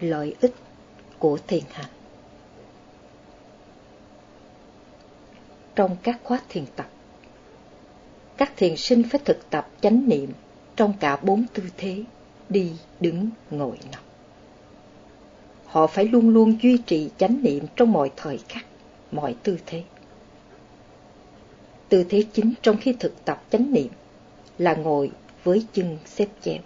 lợi ích của thiền hành. Trong các khóa thiền tập, các thiền sinh phải thực tập chánh niệm trong cả bốn tư thế đi, đứng, ngồi, nằm. Họ phải luôn luôn duy trì chánh niệm trong mọi thời khắc, mọi tư thế. Tư thế chính trong khi thực tập chánh niệm là ngồi với chân xếp chéo.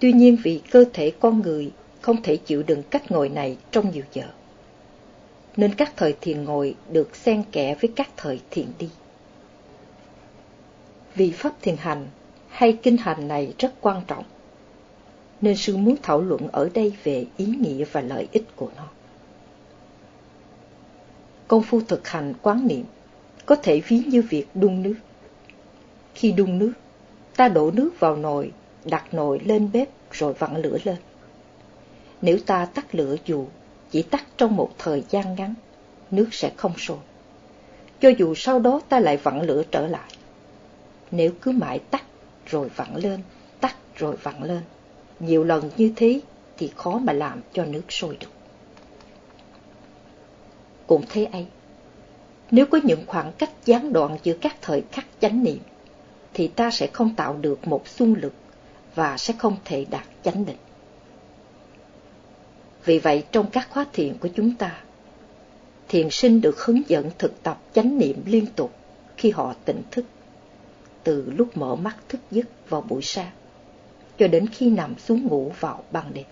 Tuy nhiên vì cơ thể con người không thể chịu đựng cách ngồi này trong nhiều giờ, nên các thời thiền ngồi được xen kẽ với các thời thiền đi. Vì pháp thiền hành hay kinh hành này rất quan trọng, nên sư muốn thảo luận ở đây về ý nghĩa và lợi ích của nó. Công phu thực hành quán niệm có thể ví như việc đun nước. Khi đun nước, ta đổ nước vào nồi, đặt nồi lên bếp rồi vặn lửa lên. Nếu ta tắt lửa dù chỉ tắt trong một thời gian ngắn, nước sẽ không sôi. Cho dù sau đó ta lại vặn lửa trở lại. Nếu cứ mãi tắt rồi vặn lên, tắt rồi vặn lên, nhiều lần như thế thì khó mà làm cho nước sôi được. Cũng thế ấy, nếu có những khoảng cách gián đoạn giữa các thời khắc chánh niệm, thì ta sẽ không tạo được một xung lực và sẽ không thể đạt chánh định. Vì vậy trong các khóa thiền của chúng ta, thiền sinh được hướng dẫn thực tập chánh niệm liên tục khi họ tỉnh thức, từ lúc mở mắt thức giấc vào buổi sáng, cho đến khi nằm xuống ngủ vào ban đêm.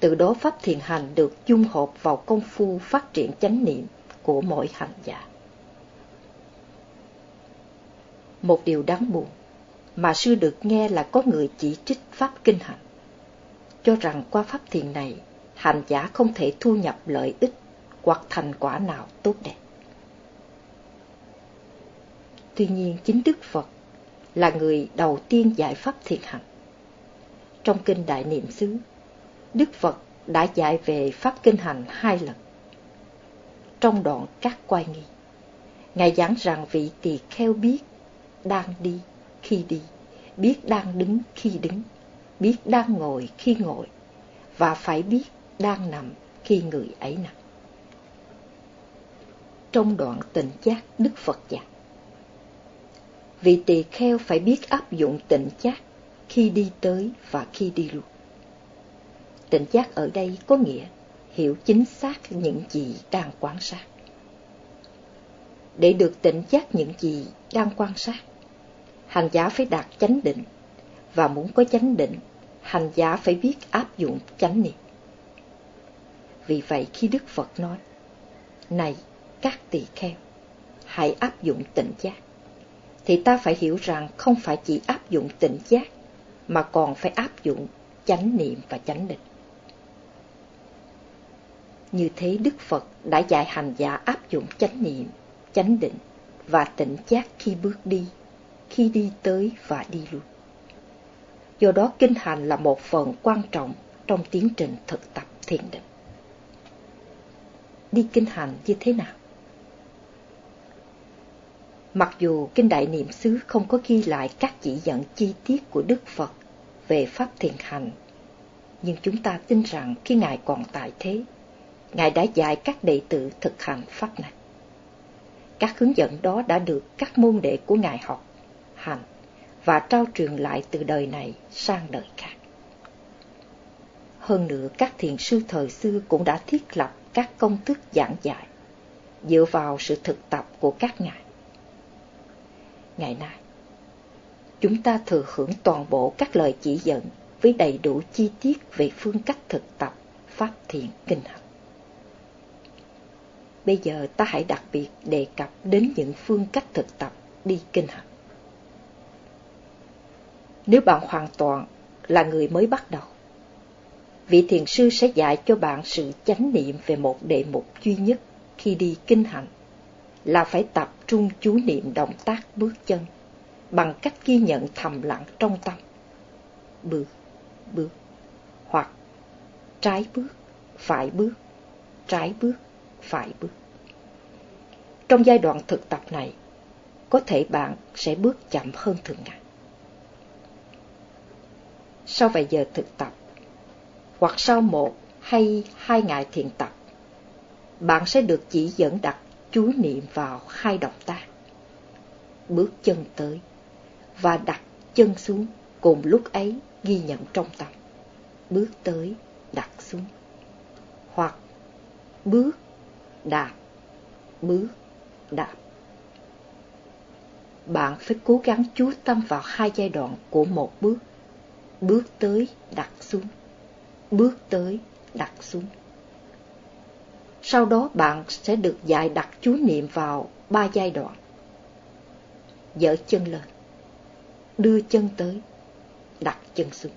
Từ đó pháp thiền hành được dung hợp vào công phu phát triển chánh niệm của mỗi hành giả. Một điều đáng buồn mà sư được nghe là có người chỉ trích pháp kinh hành, cho rằng qua pháp thiền này, hành giả không thể thu nhập lợi ích hoặc thành quả nào tốt đẹp. Tuy nhiên chính Đức Phật là người đầu tiên giải pháp thiền hạnh. Trong kinh Đại Niệm xứ, Đức Phật đã dạy về pháp kinh hành hai lần trong đoạn các quay nghi. Ngài giảng rằng vị tỳ kheo biết đang đi khi đi, biết đang đứng khi đứng, biết đang ngồi khi ngồi, và phải biết đang nằm khi người ấy nằm. Trong đoạn tịnh giác Đức Phật dạy, vị tỳ kheo phải biết áp dụng tịnh giác khi đi tới và khi đi lui. Tịnh giác ở đây có nghĩa hiểu chính xác những gì đang quan sát. Để được tỉnh giác những gì đang quan sát, hành giả phải đạt chánh định, và muốn có chánh định, hành giả phải biết áp dụng chánh niệm. Vì vậy khi Đức Phật nói, Này các tỳ kheo, hãy áp dụng tỉnh giác, thì ta phải hiểu rằng không phải chỉ áp dụng tỉnh giác, mà còn phải áp dụng chánh niệm và chánh định. Như thế Đức Phật đã dạy hành giả áp dụng chánh niệm, chánh định và tỉnh giác khi bước đi, khi đi tới và đi lui. Do đó kinh hành là một phần quan trọng trong tiến trình thực tập thiền định. Đi kinh hành như thế nào? Mặc dù Kinh Đại Niệm xứ không có ghi lại các chỉ dẫn chi tiết của Đức Phật về Pháp thiền hành, nhưng chúng ta tin rằng khi Ngài còn tại thế, Ngài đã dạy các đệ tử thực hành pháp này. Các hướng dẫn đó đã được các môn đệ của Ngài học, hành và trao truyền lại từ đời này sang đời khác. Hơn nữa, các thiền sư thời xưa cũng đã thiết lập các công thức giảng dạy dựa vào sự thực tập của các ngài. Ngày nay, chúng ta thừa hưởng toàn bộ các lời chỉ dẫn với đầy đủ chi tiết về phương cách thực tập pháp thiền kinh hành. Bây giờ ta hãy đặc biệt đề cập đến những phương cách thực tập đi kinh hành. Nếu bạn hoàn toàn là người mới bắt đầu, vị thiền sư sẽ dạy cho bạn sự chánh niệm về một đề mục duy nhất khi đi kinh hành, là phải tập trung chú niệm động tác bước chân bằng cách ghi nhận thầm lặng trong tâm. Bước, bước, hoặc trái bước, phải bước, trái bước, phải bước. Trong giai đoạn thực tập này, có thể bạn sẽ bước chậm hơn thường ngày sau vài giờ thực tập, hoặc sau một hay hai ngày thiền tập, bạn sẽ được chỉ dẫn đặt chú niệm vào hai động tác. Bước chân tới và đặt chân xuống cùng lúc ấy ghi nhận trong tâm. Bước tới, đặt xuống. Hoặc bước, đạp, bước, đạp. Bạn phải cố gắng chú tâm vào hai giai đoạn của một bước. Bước tới, đặt xuống. Bước tới, đặt xuống. Sau đó bạn sẽ được dạy đặt chú niệm vào ba giai đoạn. Dỡ chân lên, đưa chân tới, đặt chân xuống.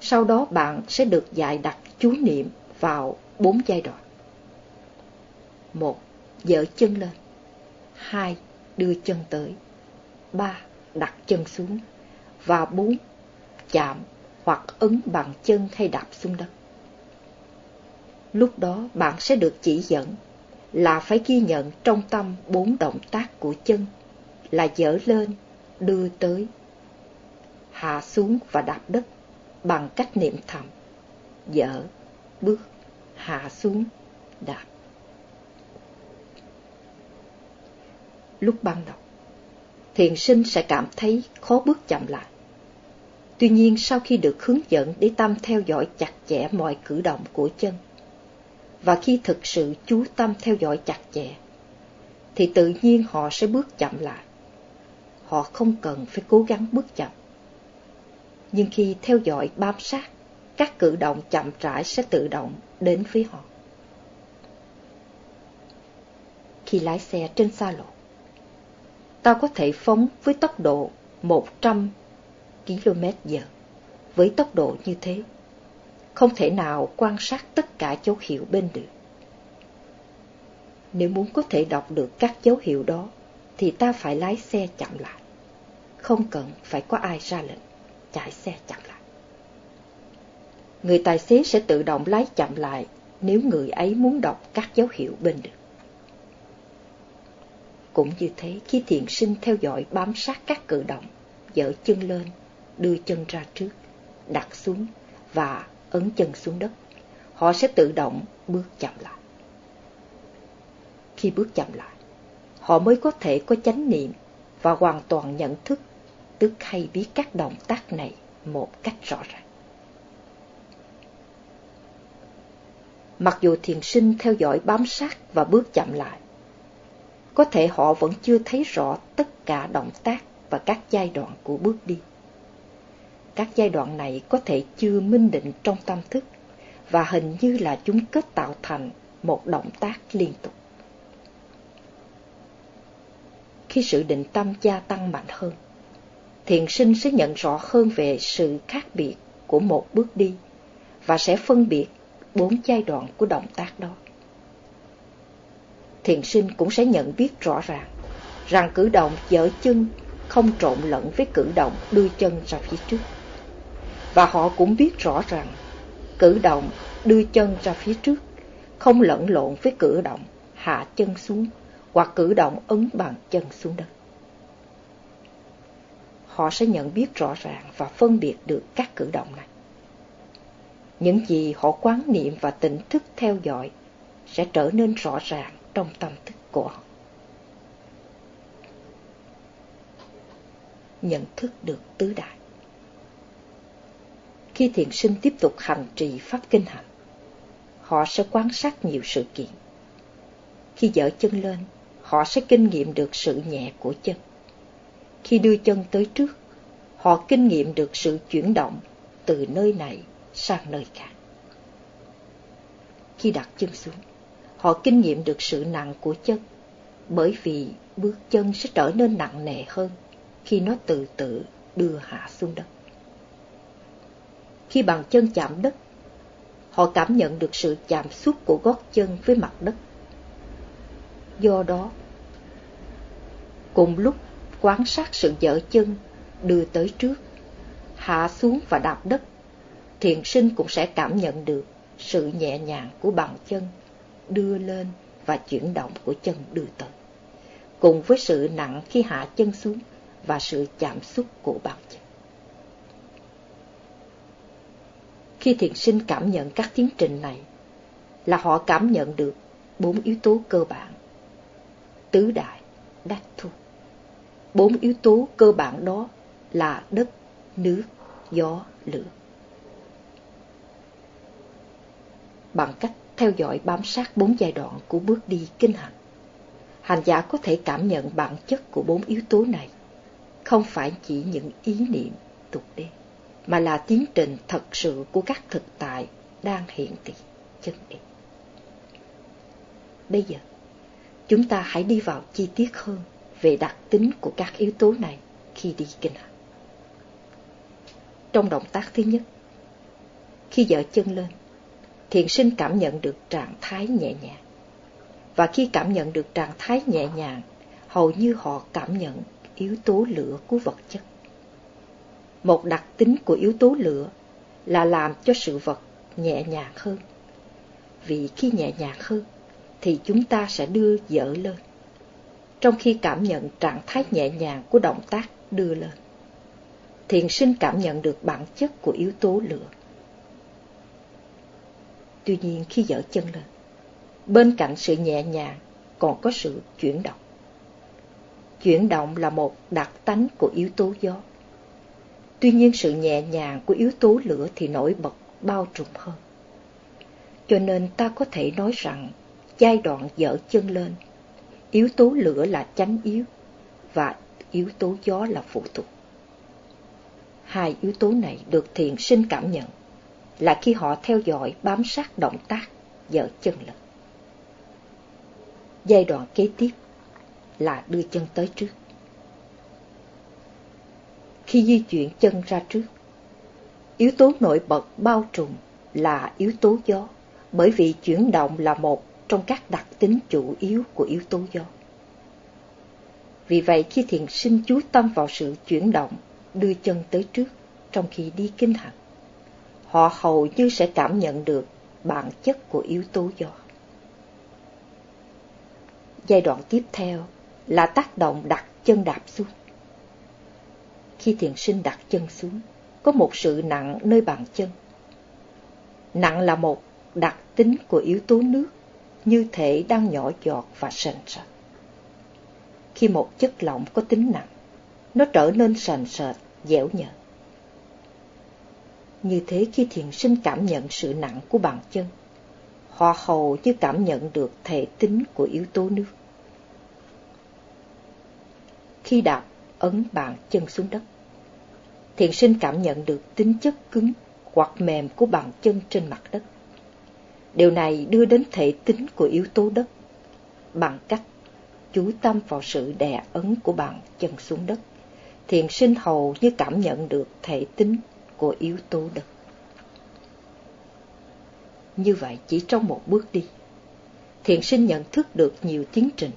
Sau đó bạn sẽ được dạy đặt chú niệm vào bốn giai đoạn. Một, dỡ chân lên. Hai, đưa chân tới. Ba, đặt chân xuống. Và bốn, chạm hoặc ấn bằng chân hay đạp xuống đất. Lúc đó bạn sẽ được chỉ dẫn là phải ghi nhận trong tâm bốn động tác của chân là dỡ lên, đưa tới, hạ xuống và đạp đất bằng cách niệm thầm, dỡ, bước, hạ xuống, đạp. Lúc ban đầu, thiền sinh sẽ cảm thấy khó bước chậm lại. Tuy nhiên sau khi được hướng dẫn để tâm theo dõi chặt chẽ mọi cử động của chân, và khi thực sự chú tâm theo dõi chặt chẽ, thì tự nhiên họ sẽ bước chậm lại. Họ không cần phải cố gắng bước chậm. Nhưng khi theo dõi bám sát, các cử động chậm rãi sẽ tự động đến với họ. Khi lái xe trên xa lộ, ta có thể phóng với tốc độ 100 km giờ. Với tốc độ như thế, không thể nào quan sát tất cả dấu hiệu bên được Nếu muốn có thể đọc được các dấu hiệu đó, thì ta phải lái xe chậm lại. Không cần phải có ai ra lệnh, chạy xe chậm lại. Người tài xế sẽ tự động lái chậm lại nếu người ấy muốn đọc các dấu hiệu bên được Cũng như thế, khi thiền sinh theo dõi bám sát các cử động, dở chân lên, đưa chân ra trước, đặt xuống và ấn chân xuống đất, họ sẽ tự động bước chậm lại. Khi bước chậm lại, họ mới có thể có chánh niệm và hoàn toàn nhận thức, tức hay biết các động tác này một cách rõ ràng. Mặc dù thiền sinh theo dõi bám sát và bước chậm lại, có thể họ vẫn chưa thấy rõ tất cả động tác và các giai đoạn của bước đi các giai đoạn này có thể chưa minh định trong tâm thức và hình như là chúng kết tạo thành một động tác liên tục. Khi sự định tâm gia tăng mạnh hơn, thiền sinh sẽ nhận rõ hơn về sự khác biệt của một bước đi và sẽ phân biệt bốn giai đoạn của động tác đó. Thiền sinh cũng sẽ nhận biết rõ ràng rằng cử động dở chân không trộn lẫn với cử động đưa chân ra phía trước và họ cũng biết rõ rằng, cử động đưa chân ra phía trước, không lẫn lộn với cử động hạ chân xuống hoặc cử động ấn bằng chân xuống đất. Họ sẽ nhận biết rõ ràng và phân biệt được các cử động này. Những gì họ quán niệm và tỉnh thức theo dõi sẽ trở nên rõ ràng trong tâm thức của họ. Nhận thức được tứ đại khi thiền sinh tiếp tục hành trì pháp kinh hành, họ sẽ quan sát nhiều sự kiện. Khi dở chân lên, họ sẽ kinh nghiệm được sự nhẹ của chân. Khi đưa chân tới trước, họ kinh nghiệm được sự chuyển động từ nơi này sang nơi khác. Khi đặt chân xuống, họ kinh nghiệm được sự nặng của chân, bởi vì bước chân sẽ trở nên nặng nề hơn khi nó từ từ đưa hạ xuống đất khi bàn chân chạm đất. Họ cảm nhận được sự chạm xúc của gót chân với mặt đất. Do đó, cùng lúc quan sát sự dở chân đưa tới trước, hạ xuống và đạp đất, thiền sinh cũng sẽ cảm nhận được sự nhẹ nhàng của bàn chân đưa lên và chuyển động của chân đưa tới, cùng với sự nặng khi hạ chân xuống và sự chạm xúc của bàn chân. Khi thiền sinh cảm nhận các tiến trình này, là họ cảm nhận được bốn yếu tố cơ bản. Tứ đại, đắc thu. Bốn yếu tố cơ bản đó là đất, nước, gió, lửa. Bằng cách theo dõi bám sát bốn giai đoạn của bước đi kinh hành, hành giả có thể cảm nhận bản chất của bốn yếu tố này, không phải chỉ những ý niệm tục đêm mà là tiến trình thật sự của các thực tại đang hiện tiền chân định. Bây giờ, chúng ta hãy đi vào chi tiết hơn về đặc tính của các yếu tố này khi đi kinh hành. Trong động tác thứ nhất, khi dở chân lên, thiền sinh cảm nhận được trạng thái nhẹ nhàng. Và khi cảm nhận được trạng thái nhẹ nhàng, hầu như họ cảm nhận yếu tố lửa của vật chất. Một đặc tính của yếu tố lửa là làm cho sự vật nhẹ nhàng hơn. Vì khi nhẹ nhàng hơn, thì chúng ta sẽ đưa dở lên, trong khi cảm nhận trạng thái nhẹ nhàng của động tác đưa lên. Thiền sinh cảm nhận được bản chất của yếu tố lửa. Tuy nhiên khi dở chân lên, bên cạnh sự nhẹ nhàng còn có sự chuyển động. Chuyển động là một đặc tánh của yếu tố gió. Tuy nhiên sự nhẹ nhàng của yếu tố lửa thì nổi bật bao trùm hơn. Cho nên ta có thể nói rằng giai đoạn dở chân lên, yếu tố lửa là chánh yếu và yếu tố gió là phụ thuộc. Hai yếu tố này được thiền sinh cảm nhận là khi họ theo dõi bám sát động tác dở chân lên. Giai đoạn kế tiếp là đưa chân tới trước. Khi di chuyển chân ra trước, yếu tố nổi bật bao trùm là yếu tố gió, bởi vì chuyển động là một trong các đặc tính chủ yếu của yếu tố gió. Vì vậy khi thiền sinh chú tâm vào sự chuyển động, đưa chân tới trước trong khi đi kinh hành, họ hầu như sẽ cảm nhận được bản chất của yếu tố gió. Giai đoạn tiếp theo là tác động đặt chân đạp xuống. Khi thiền sinh đặt chân xuống, có một sự nặng nơi bàn chân. Nặng là một đặc tính của yếu tố nước như thể đang nhỏ giọt và sền sệt. Khi một chất lỏng có tính nặng, nó trở nên sền sệt, dẻo nhợt. Như thế khi thiền sinh cảm nhận sự nặng của bàn chân, họ hầu như cảm nhận được thể tính của yếu tố nước. Khi đạp ấn bàn chân xuống đất, thiền sinh cảm nhận được tính chất cứng hoặc mềm của bàn chân trên mặt đất. Điều này đưa đến thể tính của yếu tố đất bằng cách chú tâm vào sự đè ấn của bàn chân xuống đất. Thiền sinh hầu như cảm nhận được thể tính của yếu tố đất. Như vậy chỉ trong một bước đi, thiền sinh nhận thức được nhiều tiến trình.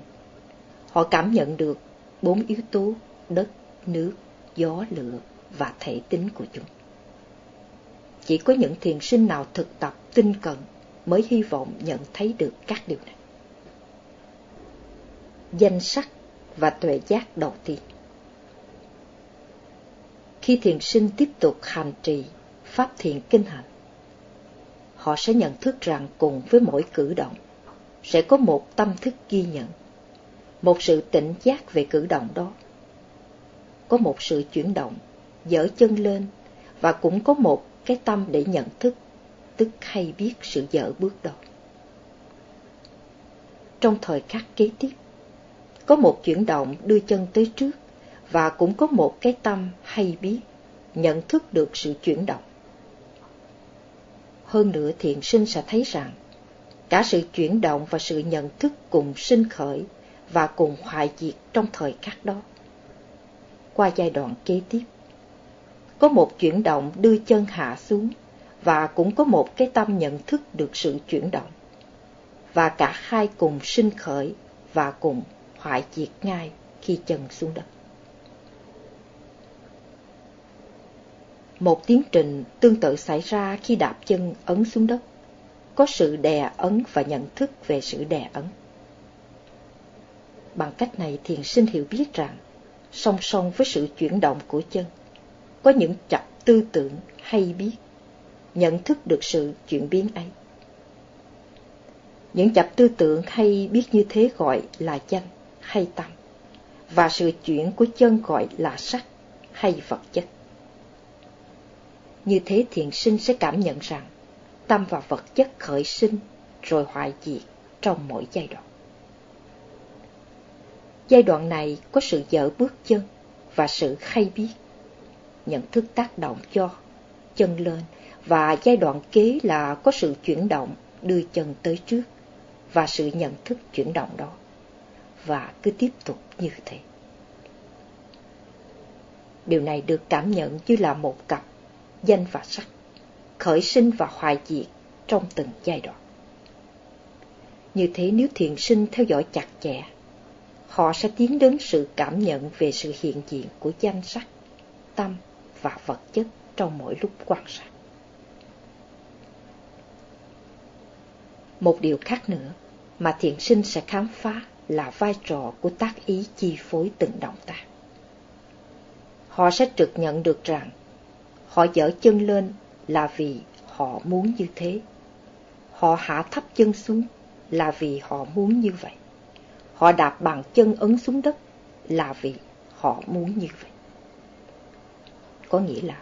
Họ cảm nhận được bốn yếu tố đất, nước, gió, lửa và thể tính của chúng. Chỉ có những thiền sinh nào thực tập tinh cận mới hy vọng nhận thấy được các điều này. Danh sắc và tuệ giác đầu tiên Khi thiền sinh tiếp tục hành trì Pháp thiền kinh hành, họ sẽ nhận thức rằng cùng với mỗi cử động sẽ có một tâm thức ghi nhận, một sự tỉnh giác về cử động đó. Có một sự chuyển động, dở chân lên và cũng có một cái tâm để nhận thức tức hay biết sự dở bước đầu. Trong thời khắc kế tiếp, có một chuyển động đưa chân tới trước và cũng có một cái tâm hay biết, nhận thức được sự chuyển động. Hơn nữa thiện sinh sẽ thấy rằng, cả sự chuyển động và sự nhận thức cùng sinh khởi và cùng hoại diệt trong thời khắc đó. Qua giai đoạn kế tiếp, có một chuyển động đưa chân hạ xuống và cũng có một cái tâm nhận thức được sự chuyển động. Và cả hai cùng sinh khởi và cùng hoại diệt ngay khi chân xuống đất. Một tiến trình tương tự xảy ra khi đạp chân ấn xuống đất, có sự đè ấn và nhận thức về sự đè ấn. Bằng cách này thiền sinh hiểu biết rằng, song song với sự chuyển động của chân, có những chập tư tưởng hay biết nhận thức được sự chuyển biến ấy. Những chập tư tưởng hay biết như thế gọi là danh hay tâm, và sự chuyển của chân gọi là sắc hay vật chất. Như thế thiền sinh sẽ cảm nhận rằng tâm và vật chất khởi sinh rồi hoại diệt trong mỗi giai đoạn. Giai đoạn này có sự dở bước chân và sự khay biết, nhận thức tác động cho chân lên và giai đoạn kế là có sự chuyển động đưa chân tới trước và sự nhận thức chuyển động đó và cứ tiếp tục như thế. Điều này được cảm nhận như là một cặp danh và sắc, khởi sinh và hoại diệt trong từng giai đoạn. Như thế nếu thiền sinh theo dõi chặt chẽ, họ sẽ tiến đến sự cảm nhận về sự hiện diện của danh sắc, tâm và vật chất trong mỗi lúc quan sát. Một điều khác nữa mà thiện sinh sẽ khám phá là vai trò của tác ý chi phối từng động tác. Họ sẽ trực nhận được rằng họ dở chân lên là vì họ muốn như thế. Họ hạ thấp chân xuống là vì họ muốn như vậy. Họ đạp bằng chân ấn xuống đất là vì họ muốn như vậy. Có nghĩa là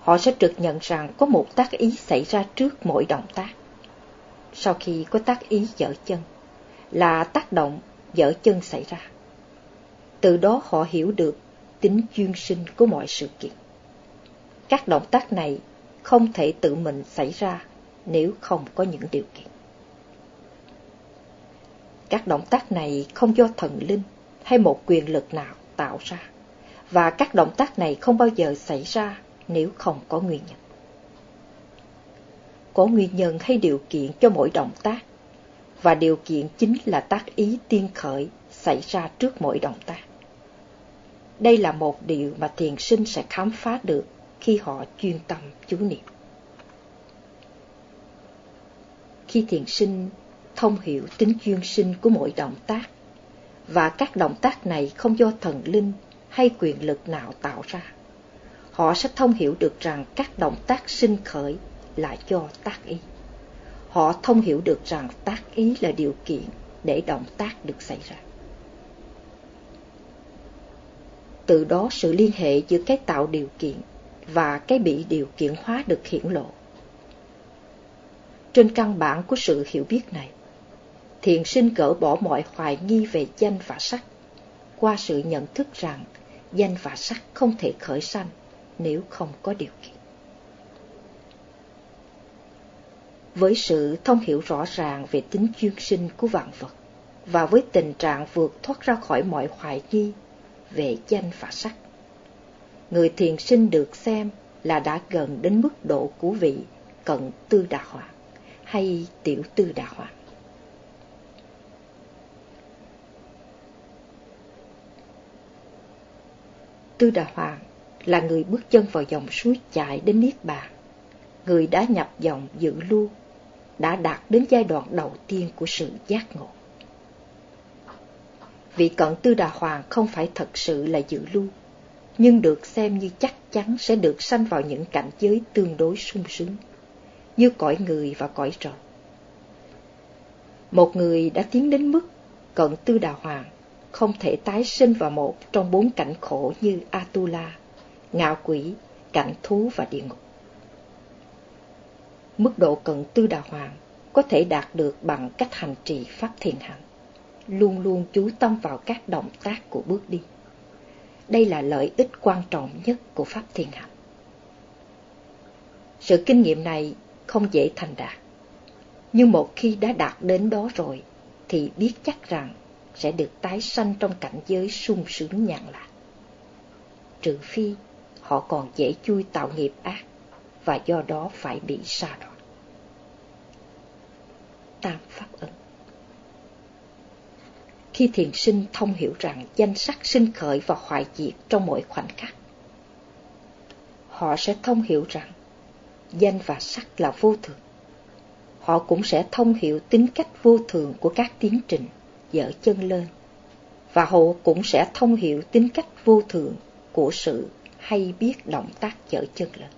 họ sẽ trực nhận rằng có một tác ý xảy ra trước mỗi động tác. Sau khi có tác ý dở chân, là tác động dở chân xảy ra. Từ đó họ hiểu được tính duyên sinh của mọi sự kiện. Các động tác này không thể tự mình xảy ra nếu không có những điều kiện. Các động tác này không do thần linh hay một quyền lực nào tạo ra, và các động tác này không bao giờ xảy ra nếu không có nguyên nhân. Có nguyên nhân hay điều kiện cho mỗi động tác, và điều kiện chính là tác ý tiên khởi xảy ra trước mỗi động tác. Đây là một điều mà thiền sinh sẽ khám phá được khi họ chuyên tâm chú niệm. Khi thiền sinh thông hiểu tính chuyên sinh của mỗi động tác, và các động tác này không do thần linh hay quyền lực nào tạo ra, họ sẽ thông hiểu được rằng các động tác sinh khởi là do tác ý. Họ thông hiểu được rằng tác ý là điều kiện để động tác được xảy ra. Từ đó sự liên hệ giữa cái tạo điều kiện và cái bị điều kiện hóa được hiển lộ. Trên căn bản của sự hiểu biết này, thiền sinh cỡ bỏ mọi hoài nghi về danh và sắc, qua sự nhận thức rằng danh và sắc không thể khởi sanh nếu không có điều kiện. Với sự thông hiểu rõ ràng về tính chuyên sinh của vạn vật, và với tình trạng vượt thoát ra khỏi mọi hoài nghi về danh và sắc, người thiền sinh được xem là đã gần đến mức độ của vị cận tư đà hoàng hay tiểu tư đà hoàng. Tư Đà Hoàng là người bước chân vào dòng suối chạy đến Niết Bàn, người đã nhập dòng dự lưu, đã đạt đến giai đoạn đầu tiên của sự giác ngộ. Vị cận Tư Đà Hoàng không phải thật sự là dự lưu, nhưng được xem như chắc chắn sẽ được sanh vào những cảnh giới tương đối sung sướng, như cõi người và cõi trời. Một người đã tiến đến mức cận Tư Đà Hoàng không thể tái sinh vào một trong bốn cảnh khổ như Atula, ngạo quỷ, cảnh thú và địa ngục. Mức độ cận tư đà hoàng có thể đạt được bằng cách hành trì pháp thiền hạnh, luôn luôn chú tâm vào các động tác của bước đi. Đây là lợi ích quan trọng nhất của pháp thiền hạnh. Sự kinh nghiệm này không dễ thành đạt, nhưng một khi đã đạt đến đó rồi thì biết chắc rằng sẽ được tái sanh trong cảnh giới sung sướng nhàn lạc. Trừ phi họ còn dễ chui tạo nghiệp ác và do đó phải bị sa đọa. Tam Pháp ấn Khi thiền sinh thông hiểu rằng danh sắc sinh khởi và hoại diệt trong mỗi khoảnh khắc, họ sẽ thông hiểu rằng danh và sắc là vô thường. Họ cũng sẽ thông hiểu tính cách vô thường của các tiến trình dở chân lên, và họ cũng sẽ thông hiểu tính cách vô thường của sự hay biết động tác dở chân lên.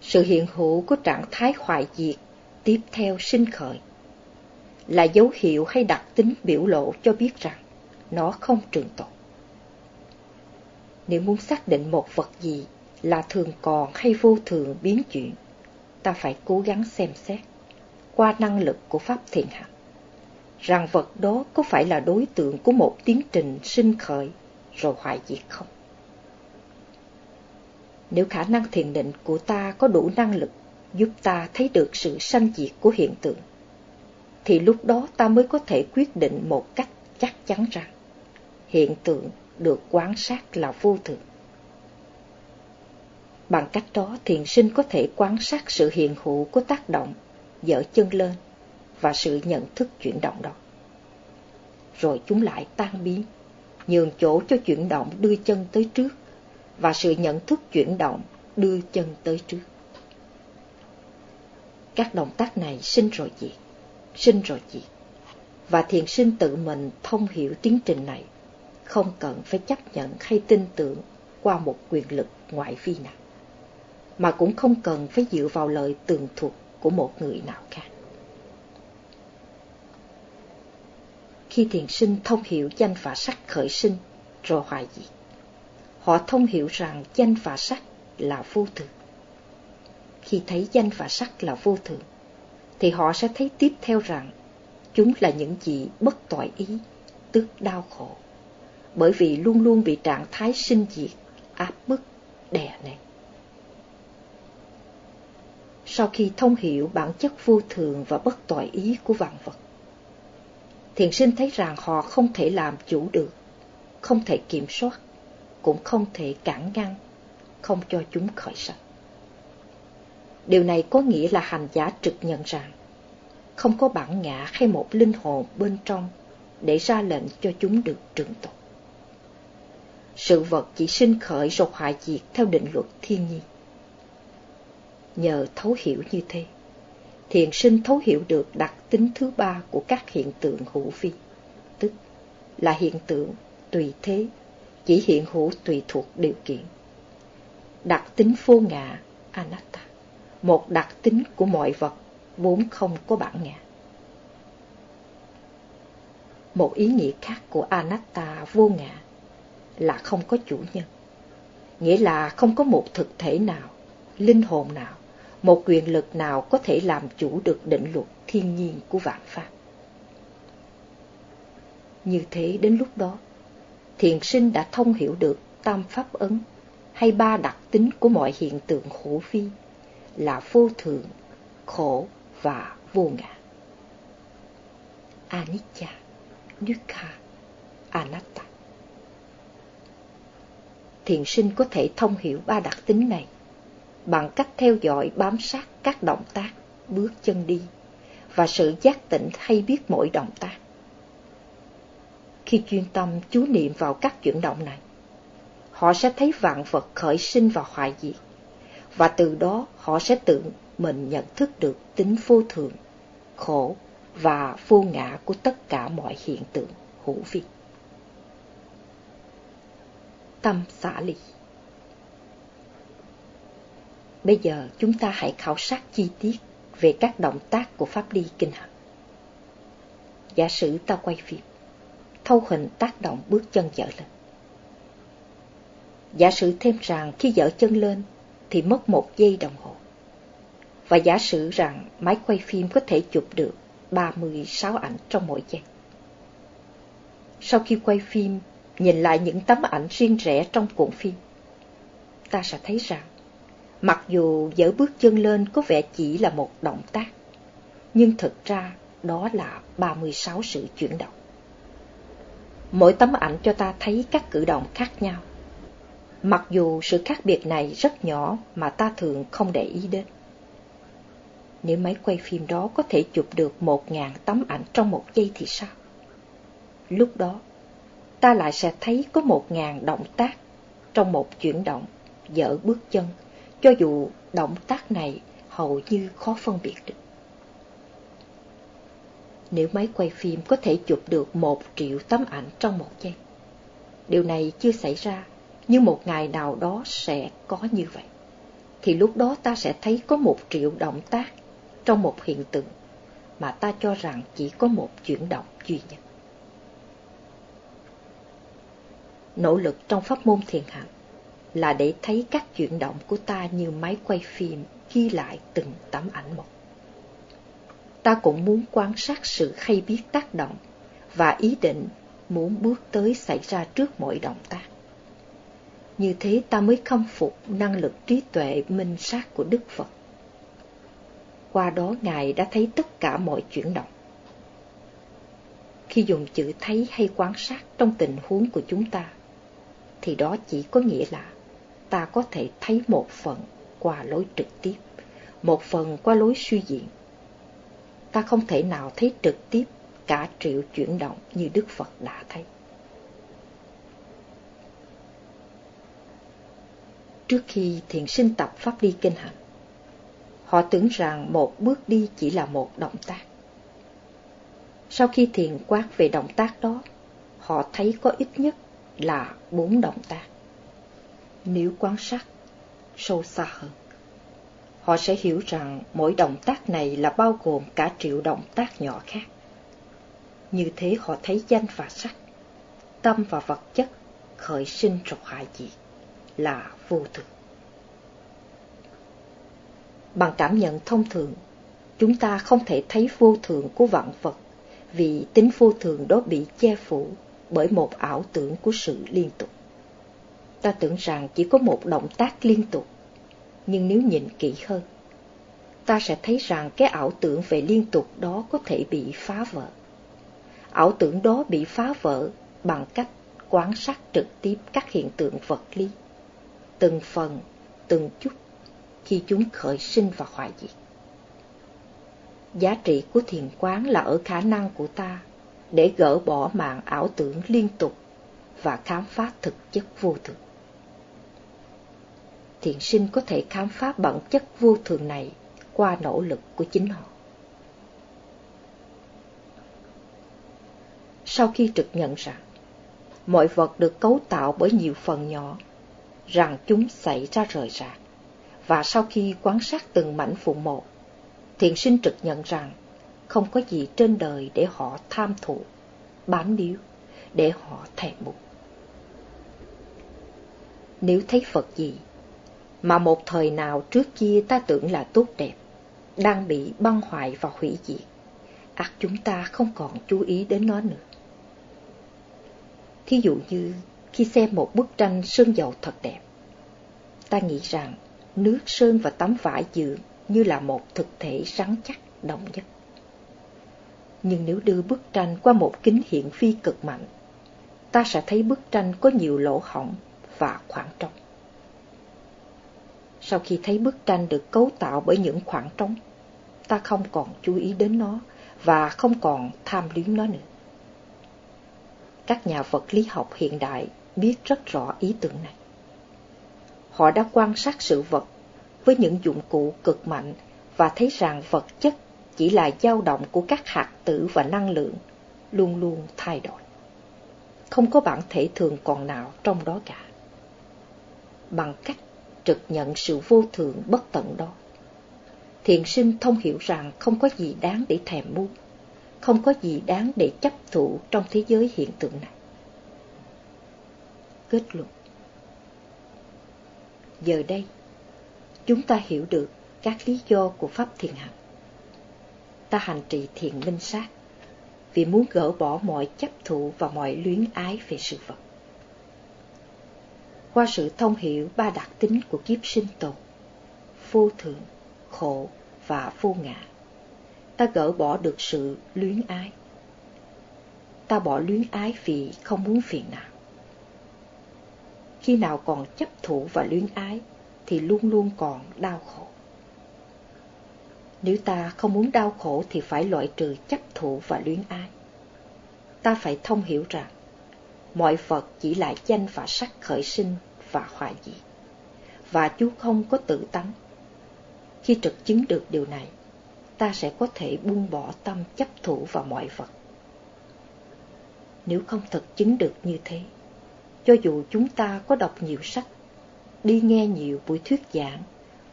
Sự hiện hữu của trạng thái hoại diệt tiếp theo sinh khởi là dấu hiệu hay đặc tính biểu lộ cho biết rằng nó không trường tồn. Nếu muốn xác định một vật gì là thường còn hay vô thường biến chuyển, ta phải cố gắng xem xét qua năng lực của Pháp thiện hạnh rằng vật đó có phải là đối tượng của một tiến trình sinh khởi rồi hoại diệt không. Nếu khả năng thiền định của ta có đủ năng lực giúp ta thấy được sự sanh diệt của hiện tượng, thì lúc đó ta mới có thể quyết định một cách chắc chắn rằng hiện tượng được quan sát là vô thường. Bằng cách đó, thiền sinh có thể quan sát sự hiện hữu của tác động, dở chân lên và sự nhận thức chuyển động đó. Rồi chúng lại tan biến, nhường chỗ cho chuyển động đưa chân tới trước và sự nhận thức chuyển động đưa chân tới trước. Các động tác này sinh rồi diệt, sinh rồi diệt. Và thiền sinh tự mình thông hiểu tiến trình này, không cần phải chấp nhận hay tin tưởng qua một quyền lực ngoại vi nào, mà cũng không cần phải dựa vào lời tường thuật của một người nào khác. Khi thiền sinh thông hiểu danh và sắc khởi sinh rồi hoại diệt, họ thông hiểu rằng danh và sắc là vô thường. Khi thấy danh và sắc là vô thường, thì họ sẽ thấy tiếp theo rằng chúng là những gì bất toại ý, tức đau khổ, bởi vì luôn luôn bị trạng thái sinh diệt, áp bức, đè nén. Sau khi thông hiểu bản chất vô thường và bất toại ý của vạn vật, thiền sinh thấy rằng họ không thể làm chủ được, không thể kiểm soát, cũng không thể cản ngăn, không cho chúng khởi sanh. Điều này có nghĩa là hành giả trực nhận rằng không có bản ngã hay một linh hồn bên trong để ra lệnh cho chúng được trường tồn. Sự vật chỉ sinh khởi rồi hoại diệt theo định luật thiên nhiên. Nhờ thấu hiểu như thế, thiền sinh thấu hiểu được đặc tính thứ ba của các hiện tượng hữu vi, tức là hiện tượng tùy thế, chỉ hiện hữu tùy thuộc điều kiện. Đặc tính vô ngã, anatta một đặc tính của mọi vật vốn không có bản ngã. Một ý nghĩa khác của anatta vô ngã là không có chủ nhân, nghĩa là không có một thực thể nào, linh hồn nào, một quyền lực nào có thể làm chủ được định luật thiên nhiên của vạn pháp. Như thế đến lúc đó, thiền sinh đã thông hiểu được tam pháp ấn hay ba đặc tính của mọi hiện tượng khổ vi là vô thường, khổ và vô ngã. Anicca, Dukkha, Anatta. Thiền sinh có thể thông hiểu ba đặc tính này bằng cách theo dõi bám sát các động tác, bước chân đi và sự giác tỉnh hay biết mỗi động tác. Khi chuyên tâm chú niệm vào các chuyển động này, họ sẽ thấy vạn vật khởi sinh và hoại diệt và từ đó họ sẽ tự mình nhận thức được tính vô thường, khổ và vô ngã của tất cả mọi hiện tượng hữu vi. Tâm xả ly Bây giờ chúng ta hãy khảo sát chi tiết về các động tác của Pháp Ly Kinh Hành. Giả sử ta quay phim, thâu hình tác động bước chân dở lên. Giả sử thêm rằng khi dở chân lên thì mất một giây đồng hồ. Và giả sử rằng máy quay phim có thể chụp được 36 ảnh trong mỗi giây. Sau khi quay phim, nhìn lại những tấm ảnh riêng rẽ trong cuộn phim, ta sẽ thấy rằng, mặc dù dỡ bước chân lên có vẻ chỉ là một động tác, nhưng thực ra đó là 36 sự chuyển động. Mỗi tấm ảnh cho ta thấy các cử động khác nhau mặc dù sự khác biệt này rất nhỏ mà ta thường không để ý đến. Nếu máy quay phim đó có thể chụp được một ngàn tấm ảnh trong một giây thì sao? Lúc đó, ta lại sẽ thấy có một ngàn động tác trong một chuyển động, dở bước chân, cho dù động tác này hầu như khó phân biệt được. Nếu máy quay phim có thể chụp được một triệu tấm ảnh trong một giây, điều này chưa xảy ra nhưng một ngày nào đó sẽ có như vậy. thì lúc đó ta sẽ thấy có một triệu động tác trong một hiện tượng mà ta cho rằng chỉ có một chuyển động duy nhất. Nỗ lực trong pháp môn thiền hạnh là để thấy các chuyển động của ta như máy quay phim ghi lại từng tấm ảnh một. Ta cũng muốn quan sát sự hay biết tác động và ý định muốn bước tới xảy ra trước mỗi động tác. Như thế ta mới khâm phục năng lực trí tuệ minh sát của Đức Phật. Qua đó Ngài đã thấy tất cả mọi chuyển động. Khi dùng chữ thấy hay quan sát trong tình huống của chúng ta, thì đó chỉ có nghĩa là ta có thể thấy một phần qua lối trực tiếp, một phần qua lối suy diễn. Ta không thể nào thấy trực tiếp cả triệu chuyển động như Đức Phật đã thấy. Trước khi thiền sinh tập pháp đi kinh hành, họ tưởng rằng một bước đi chỉ là một động tác. Sau khi thiền quát về động tác đó, họ thấy có ít nhất là bốn động tác. Nếu quan sát sâu xa hơn, họ sẽ hiểu rằng mỗi động tác này là bao gồm cả triệu động tác nhỏ khác. Như thế họ thấy danh và sắc, tâm và vật chất khởi sinh rồi hại diệt là vô thường. Bằng cảm nhận thông thường, chúng ta không thể thấy vô thường của vạn vật vì tính vô thường đó bị che phủ bởi một ảo tưởng của sự liên tục. Ta tưởng rằng chỉ có một động tác liên tục, nhưng nếu nhìn kỹ hơn, ta sẽ thấy rằng cái ảo tưởng về liên tục đó có thể bị phá vỡ. Ảo tưởng đó bị phá vỡ bằng cách quan sát trực tiếp các hiện tượng vật lý, từng phần, từng chút khi chúng khởi sinh và hoại diệt. Giá trị của thiền quán là ở khả năng của ta để gỡ bỏ mạng ảo tưởng liên tục và khám phá thực chất vô thường. Thiền sinh có thể khám phá bản chất vô thường này qua nỗ lực của chính họ. Sau khi trực nhận rằng mọi vật được cấu tạo bởi nhiều phần nhỏ, rằng chúng xảy ra rời rạc, và sau khi quan sát từng mảnh phụ một, thiền sinh trực nhận rằng không có gì trên đời để họ tham thụ, bám níu, để họ thèm muốn. Nếu thấy Phật gì, mà một thời nào trước kia ta tưởng là tốt đẹp, đang bị băng hoại và hủy diệt, ắt chúng ta không còn chú ý đến nó nữa. Thí dụ như khi xem một bức tranh sơn dầu thật đẹp, ta nghĩ rằng nước sơn và tấm vải dựa như là một thực thể rắn chắc đồng nhất. Nhưng nếu đưa bức tranh qua một kính hiển vi cực mạnh, ta sẽ thấy bức tranh có nhiều lỗ hổng và khoảng trống. Sau khi thấy bức tranh được cấu tạo bởi những khoảng trống, ta không còn chú ý đến nó và không còn tham luyến nó nữa. Các nhà vật lý học hiện đại biết rất rõ ý tưởng này. Họ đã quan sát sự vật với những dụng cụ cực mạnh và thấy rằng vật chất chỉ là dao động của các hạt tử và năng lượng, luôn luôn thay đổi. Không có bản thể thường còn nào trong đó cả. Bằng cách trực nhận sự vô thường bất tận đó, thiền sinh thông hiểu rằng không có gì đáng để thèm muốn, không có gì đáng để chấp thụ trong thế giới hiện tượng này. Kết luận Giờ đây, chúng ta hiểu được các lý do của Pháp thiền hành. Ta hành trì thiền minh sát vì muốn gỡ bỏ mọi chấp thụ và mọi luyến ái về sự vật. Qua sự thông hiểu ba đặc tính của kiếp sinh tồn, vô thường, khổ và vô ngã, ta gỡ bỏ được sự luyến ái. Ta bỏ luyến ái vì không muốn phiền não. Khi nào còn chấp thủ và luyến ái, thì luôn luôn còn đau khổ. Nếu ta không muốn đau khổ thì phải loại trừ chấp thủ và luyến ái. Ta phải thông hiểu rằng mọi vật chỉ là danh và sắc khởi sinh và hoại diệt, và chú không có tự tánh. Khi trực chứng được điều này, ta sẽ có thể buông bỏ tâm chấp thủ vào mọi vật. Nếu không thực chứng được như thế, cho dù chúng ta có đọc nhiều sách, đi nghe nhiều buổi thuyết giảng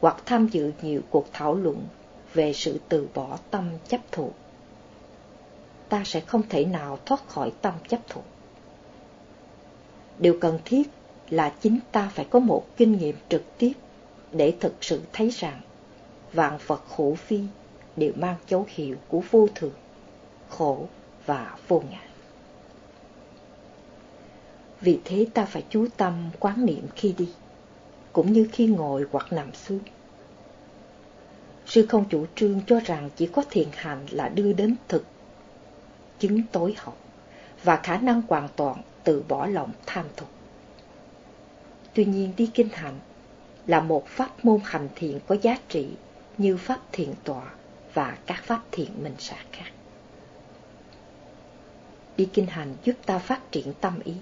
hoặc tham dự nhiều cuộc thảo luận về sự từ bỏ tâm chấp thủ Ta sẽ không thể nào thoát khỏi tâm chấp thủ Điều cần thiết là chính ta phải có một kinh nghiệm trực tiếp để thực sự thấy rằng vạn vật khổ phi đều mang dấu hiệu của vô thường, khổ và vô ngã. Vì thế ta phải chú tâm quán niệm khi đi, cũng như khi ngồi hoặc nằm xuống. Sư không chủ trương cho rằng chỉ có thiền hành là đưa đến thực, chứng tối hậu và khả năng hoàn toàn từ bỏ lòng tham tục. Tuy nhiên đi kinh hành là một pháp môn hành thiện có giá trị như pháp thiền tọa và các pháp thiện minh sát khác. Đi kinh hành giúp ta phát triển tâm ý.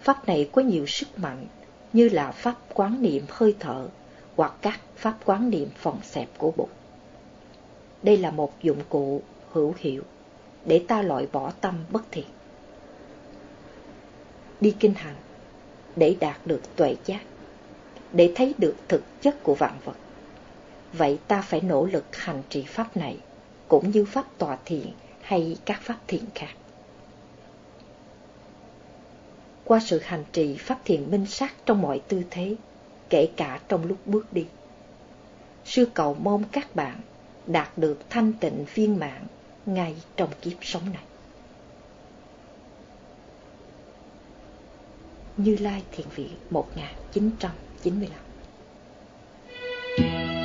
Pháp này có nhiều sức mạnh như là pháp quán niệm hơi thở hoặc các pháp quán niệm phòng xẹp của bụng. Đây là một dụng cụ hữu hiệu để ta loại bỏ tâm bất thiện. Đi kinh hành để đạt được tuệ giác, để thấy được thực chất của vạn vật. Vậy ta phải nỗ lực hành trì pháp này, cũng như pháp tòa thiện hay các pháp thiện khác. Qua sự hành trì pháp thiện minh sát trong mọi tư thế, kể cả trong lúc bước đi. Sư cầu mong các bạn đạt được thanh tịnh viên mạng ngay trong kiếp sống này. Như Lai Thiện Vĩ 1995